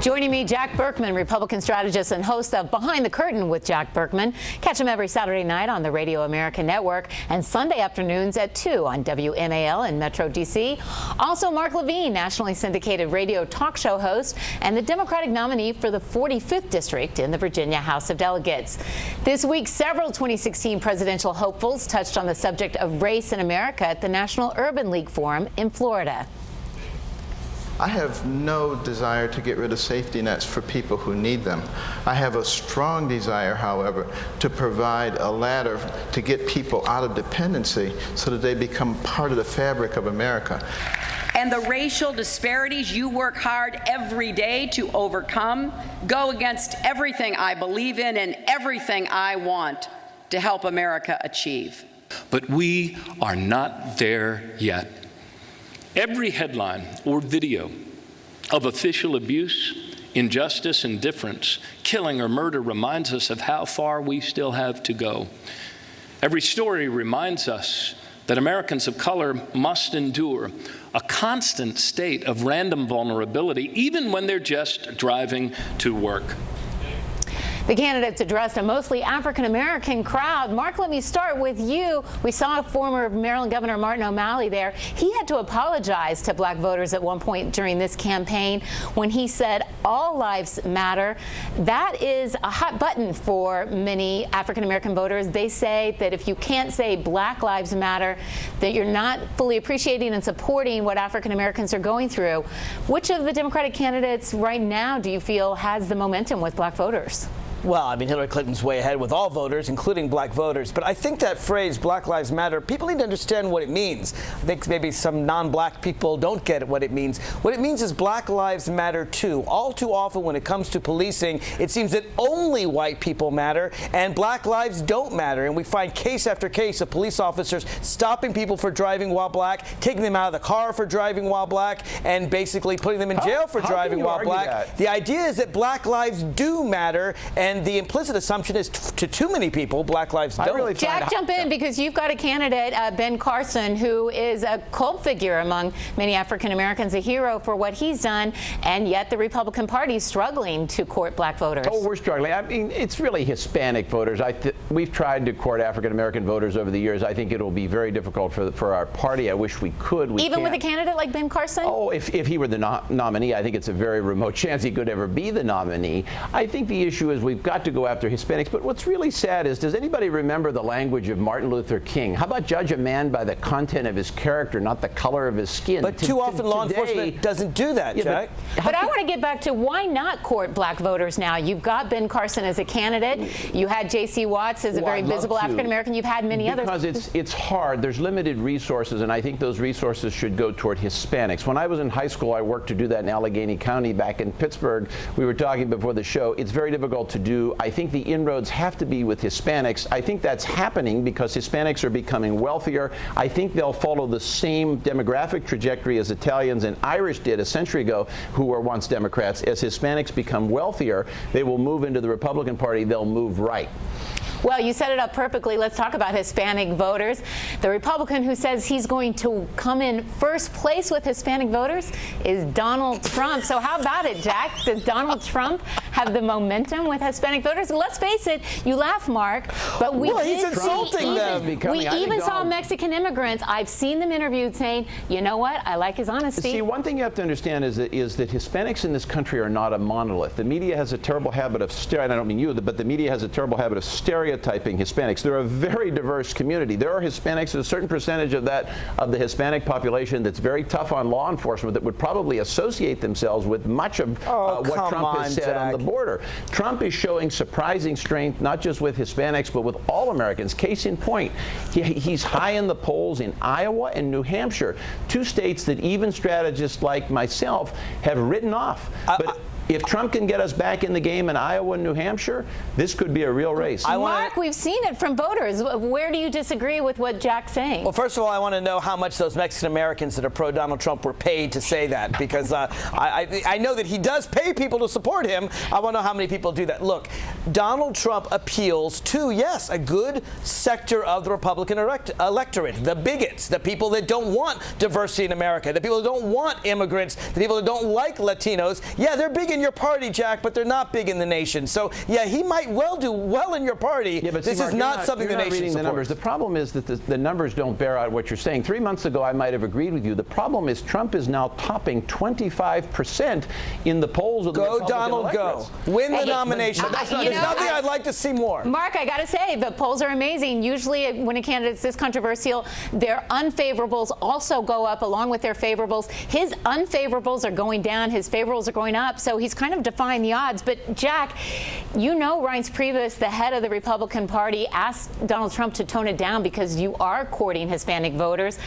Joining me, Jack Burkman, Republican strategist and host of Behind the Curtain with Jack Burkman. Catch him every Saturday night on the Radio America Network and Sunday afternoons at 2 on WMAL in Metro D.C. Also, Mark Levine, nationally syndicated radio talk show host and the Democratic nominee for the 45th District in the Virginia House of Delegates. This week, several 2016 presidential hopefuls touched on the subject of race in America at the National Urban League Forum in Florida. I have no desire to get rid of safety nets for people who need them. I have a strong desire, however, to provide a ladder to get people out of dependency so that they become part of the fabric of America. And the racial disparities you work hard every day to overcome go against everything I believe in and everything I want to help America achieve. But we are not there yet. Every headline or video of official abuse, injustice, indifference, killing, or murder reminds us of how far we still have to go. Every story reminds us that Americans of color must endure a constant state of random vulnerability, even when they're just driving to work. The candidates addressed a mostly African-American crowd. Mark, let me start with you. We saw former Maryland Governor Martin O'Malley there. He had to apologize to black voters at one point during this campaign when he said all lives matter. That is a hot button for many African-American voters. They say that if you can't say black lives matter, that you're not fully appreciating and supporting what African-Americans are going through. Which of the Democratic candidates right now do you feel has the momentum with black voters? Well, I mean, Hillary Clinton's way ahead with all voters, including black voters. But I think that phrase, Black Lives Matter, people need to understand what it means. I think maybe some non-black people don't get what it means. What it means is Black Lives Matter too. All too often when it comes to policing, it seems that only white people matter and black lives don't matter. And we find case after case of police officers stopping people for driving while black, taking them out of the car for driving while black, and basically putting them in jail for driving while black. That? The idea is that black lives do matter, and the implicit assumption is to too many people, black lives don't. Really Jack, jump in because you've got a candidate, uh, Ben Carson, who is a cult figure among many African Americans, a hero for what he's done, and yet the Republican Party is struggling to court black voters. Oh, we're struggling. I mean, it's really Hispanic voters. I we've tried to court African American voters over the years. I think it'll be very difficult for for our party. I wish we could. We Even can't. with a candidate like Ben Carson? Oh, if, if he were the no nominee, I think it's a very remote chance he could ever be the nominee. I think the issue is we've got to go after Hispanics. But what's really sad is, does anybody remember the language of Martin Luther King? How about judge a man by the content of his character, not the color of his skin? But too often law today, enforcement doesn't do that, yeah, Jack. But, but I want to get back to why not court black voters now? You've got Ben Carson as a candidate. You had J.C. Watts as a well, very visible African American. You've had many because others. Because it's it's hard. There's limited resources, and I think those resources should go toward Hispanics. When I was in high school, I worked to do that in Allegheny County back in Pittsburgh. We were talking before the show. It's very difficult to do. I think the inroads have to be with Hispanics. I think that's happening because Hispanics are becoming wealthier. I think they'll follow the same demographic trajectory as Italians and Irish did a century ago, who were once Democrats. As Hispanics become wealthier, they will move into the Republican Party. They'll move right. Well, you set it up perfectly. Let's talk about Hispanic voters. The Republican who says he's going to come in first place with Hispanic voters is Donald Trump. So how about it, Jack? Does Donald Trump have the momentum with Hispanic voters? Let's face it, you laugh, Mark, but we well, he's insulting them. we even saw Mexican immigrants. I've seen them interviewed saying, you know what, I like his honesty. See, one thing you have to understand is that, is that Hispanics in this country are not a monolith. The media has a terrible habit of, I don't mean you, but the media has a terrible habit of stereotyping stereotyping Hispanics. They're a very diverse community. There are Hispanics, a certain percentage of that, of the Hispanic population that's very tough on law enforcement that would probably associate themselves with much of oh, uh, what Trump on, has said Jack. on the border. Trump is showing surprising strength, not just with Hispanics, but with all Americans. Case in point, he, he's high in the polls in Iowa and New Hampshire, two states that even strategists like myself have written off. But, I, if Trump can get us back in the game in Iowa and New Hampshire, this could be a real race. I Mark, we've seen it from voters. Where do you disagree with what Jack's saying? Well, first of all, I want to know how much those Mexican Americans that are pro-Donald Trump were paid to say that, because uh, I, I, know that he does pay people to support him. I want to know how many people do that. Look, Donald Trump appeals to, yes, a good sector of the Republican elect electorate, the bigots, the people that don't want diversity in America, the people that don't want immigrants, the people that don't like Latinos. Yeah, they're big in your party, Jack, but they're not big in the nation. So, yeah, he might well do well in your party. Yeah, but see, this Mark, is you're not, something you're the not nation reading supports. the numbers. The problem is that the, the numbers don't bear out what you're saying. Three months ago, I might have agreed with you. The problem is Trump is now topping 25 percent in the polls of the Go, Republican Donald, go. electorates. Win the Hey, nomination. but that's not There's good. nothing I- I'd like to see more. Mark, I got to say, the polls are amazing. Usually, uh, when a candidate's this controversial, their unfavorables also go up along with their favorables. His unfavorables are going down, his favorables are going up, so he's kind of defying the odds. But, Jack, you know Reince Priebus, the head of the Republican Party, asked Donald Trump to tone it down because you are courting Hispanic voters.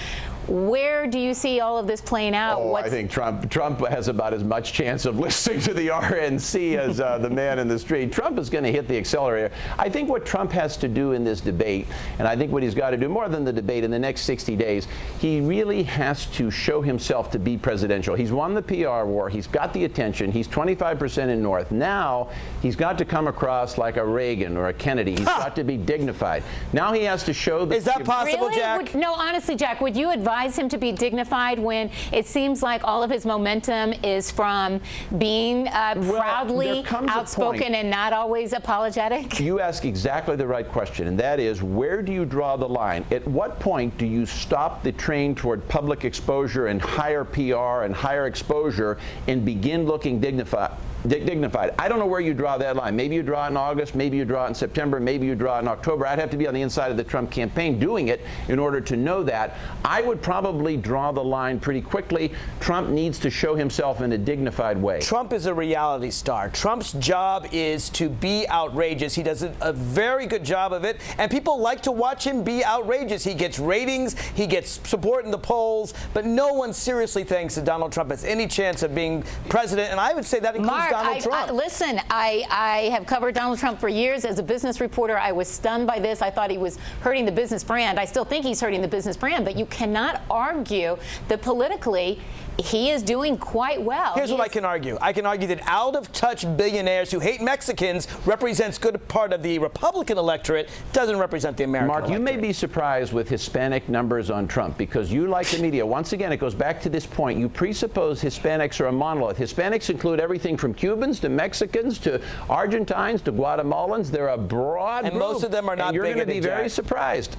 Where do you see all of this playing out? Oh, I think Trump Trump has about as much chance of listening to the RNC as uh, the man in the street. Trump is going to hit the accelerator. I think what Trump has to do in this debate, and I think what he's got to do more than the debate in the next 60 days, he really has to show himself to be presidential. He's won the PR war. He's got the attention. He's 25% in North. Now he's got to come across like a Reagan or a Kennedy. He's got to be dignified. Now he has to show that. Is that possible, really? Jack? Would- no, honestly, Jack, would you advise him to be dignified when it seems like all of his momentum is from being uh, proudly outspoken and not always apologetic? You ask exactly the right question, and that is where do you draw the line? At what point do you stop the train toward public exposure and higher PR and higher exposure and begin looking dignified? Dig- Dignified. I don't know where you draw that line. Maybe you draw it in August, maybe you draw it in September, maybe you draw it in October. I'd have to be on the inside of the Trump campaign doing it in order to know that. I would probably draw the line pretty quickly. Trump needs to show himself in a dignified way. Trump is a reality star. Trump's job is to be outrageous. He does a, a very good job of it, and people like to watch him be outrageous. He gets ratings, he gets support in the polls, but no one seriously thinks that Donald Trump has any chance of being president, and I would say that includes Mark, Donald I, Trump. I, listen, I, I have covered Donald Trump for years as a business reporter. I was stunned by this. I thought he was hurting the business brand. I still think he's hurting the business brand, but you cannot argue that politically he is doing quite well. Here's He what I can argue. I can argue that out of touch billionaires who hate Mexicans represents good part of the Republican electorate, doesn't represent the American Mark, you may be surprised with Hispanic numbers on Trump because you, like the media, once again, it goes back to this point. You presuppose Hispanics are a monolith. Hispanics include everything from Cubans to Mexicans to Argentines to Guatemalans. They're a broad And group. most of them are not And you're going to be bigoted, very surprised.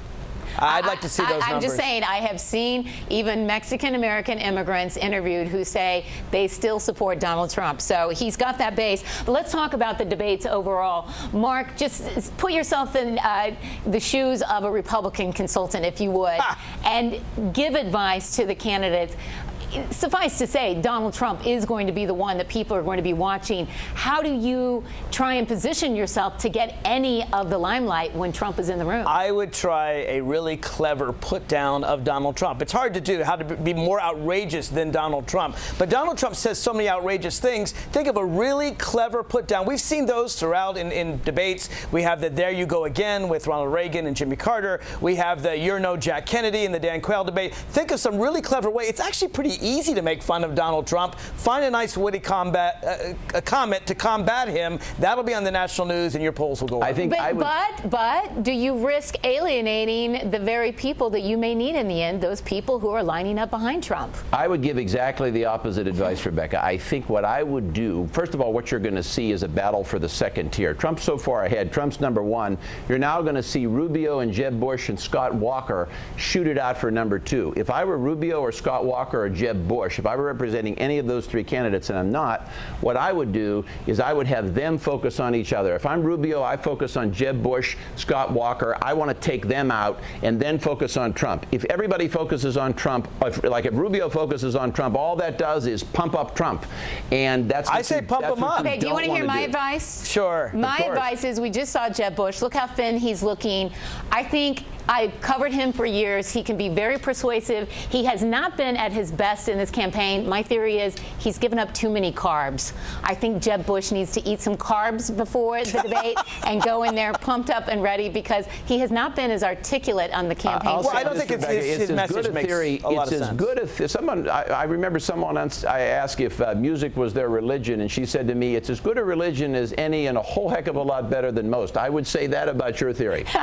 I'd like to see I- those I'm numbers. just saying, I have seen even Mexican American immigrants interviewed who say they still support Donald Trump. So he's got that base. But let's talk about the debates overall. Mark, just put yourself in uh, the shoes of a Republican consultant, if you would, and give advice to the candidates. Suffice to say, Donald Trump is going to be the one that people are going to be watching. How do you try and position yourself to get any of the limelight when Trump is in the room? I would try a really clever put down of Donald Trump. It's hard to do how to be more outrageous than Donald Trump. But Donald Trump says so many outrageous things. Think of a really clever put down. We've seen those throughout in, in debates. We have the There You Go Again with Ronald Reagan and Jimmy Carter. We have the You're No Jack Kennedy in the Dan Quayle debate. Think of some really clever way. It's actually pretty easy to make fun of Donald Trump. Find a nice witty combat, uh, a comment to combat him. That'll be on the national news and your polls will go up. I think But, I would. but, but, do you risk alienating the very people that you may need in the end, those people who are lining up behind Trump? I would give exactly the opposite advice, Rebecca. I think what I would do, first of all, what you're going to see is a battle for the second tier. Trump's so far ahead. Trump's number one. You're now going to see Rubio and Jeb Bush and Scott Walker shoot it out for number two. If I were Rubio or Scott Walker or Jeb Bush, if I were representing any of those three candidates, and I'm not, what I would do is I would have them focus on each other. If I'm Rubio, I focus on Jeb Bush, Scott Walker. I want to take them out and then focus on Trump. If everybody focuses on Trump, if, like if Rubio focuses on Trump, all that does is pump up Trump, and that's I say you- pump that's him up. Okay, do you want to hear my do. advice? Sure. My advice is we just saw Jeb Bush. Look how thin he's looking. I think I covered him for years. He can be very persuasive. He has not been at his best in this campaign. My theory is he's given up too many carbs. I think Jeb Bush needs to eat some carbs before the debate and go in there pumped up and ready because he has not been as articulate on the campaign. I'll Well, I don't think it's- Rebecca, his- his as message good a makes theory. a lot it's of as sense. good a th- someone. I, I remember someone once I asked if uh, music was their religion, and she said to me, "It's as good a religion as any, and a whole heck of a lot better than most." I would say that about your theory.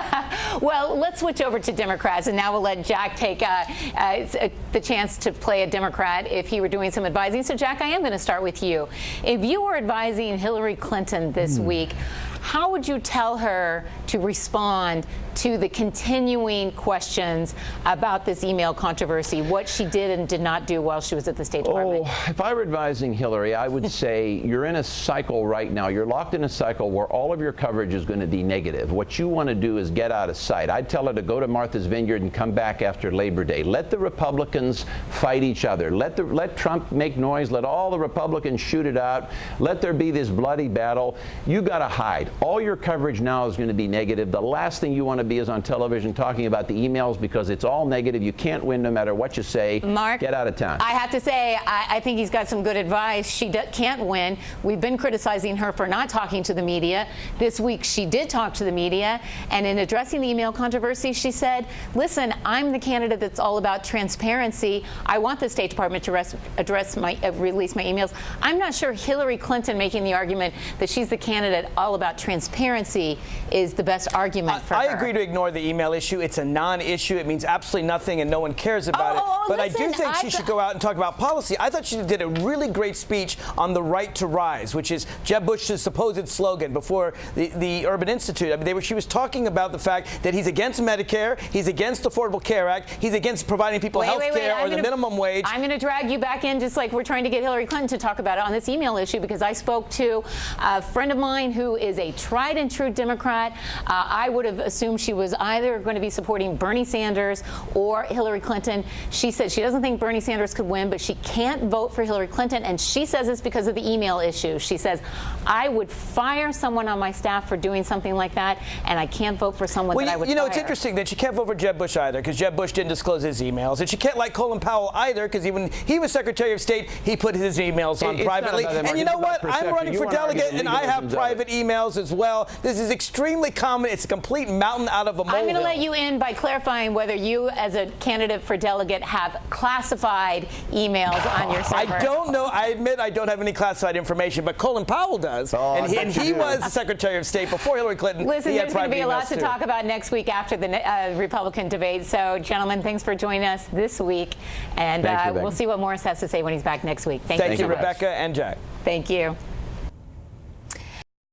Well, let's switch switch over to Democrats, and now we'll let Jack take uh, uh, the chance to play a Democrat if he were doing some advising. So, Jack, I am going to start with you. If you were advising Hillary Clinton this Hmm. week, how would you tell her to respond to the continuing questions about this email controversy, what she did and did not do while she was at the State oh, Department? Oh, if I were advising Hillary, I would say you're in a cycle right now. You're locked in a cycle where all of your coverage is going to be negative. What you want to do is get out of sight. I'd tell her to go to Martha's Vineyard and come back after Labor Day. Let the Republicans fight each other. Let the let Trump make noise. Let all the Republicans shoot it out. Let there be this bloody battle. You got to hide. All your coverage now is going to be negative. The last thing you want to be is on television talking about the emails because it's all negative. You can't win no matter what you say. Mark, get out of town. I have to say, I, I think he's got some good advice. She can't win. We've been criticizing her for not talking to the media. This week, she did talk to the media, and in addressing the email controversy, she said, "Listen, I'm the candidate that's all about transparency. I want the State Department to res- address my uh, release my emails. I'm not sure Hillary Clinton making the argument that she's the candidate all about transparency is the best argument for I her." agree to ignore the email issue. It's a non-issue. It means absolutely nothing, and no one cares about Oh, it. oh, but I do think I she should go out and talk about policy. I thought she did a really great speech on the right to rise, which is Jeb Bush's supposed slogan before the, the Urban Institute. I mean, they were, she was talking about the fact that he's against Medicare, he's against the Affordable Care Act, he's against providing people health care I'm or the gonna- minimum wage. I'm going to drag you back in just like we're trying to get Hillary Clinton to talk about it on this email issue because I spoke to a friend of mine who is a tried and true Democrat. Uh, I would have assumed she was either going to be supporting Bernie Sanders or Hillary Clinton. She said she doesn't think Bernie Sanders could win, but she can't vote for Hillary Clinton. And she says it's because of the email issue. She says, I would fire someone on my staff for doing something like that, and I can't vote for someone Well, that I you, would you know, fire. it's interesting that she can't vote for Jeb Bush either because Jeb Bush didn't disclose his emails. And she can't like Colin Powell either because when he was Secretary of State, he put his emails on It's privately. about that, And you know about what? I'm running You for delegate and I have legalisms of it. private emails as well. This is extremely common. It's a complete mountain out of a molehill. I'm going to let you in by clarifying whether you, as a candidate for delegate, have classified emails on your server. I don't know. I admit I don't have any classified information, but Colin Powell does. Oh, and he, and he was the Secretary of State before Hillary Clinton. Listen, he there's going to be a lot to too. talk about next week after the uh, Republican debate. So, gentlemen, thanks for joining us this week. And Thank you, uh, we'll see what Morris has to say when he's back next week. Thank, Thank you, so. Rebecca and Jack. Thank you.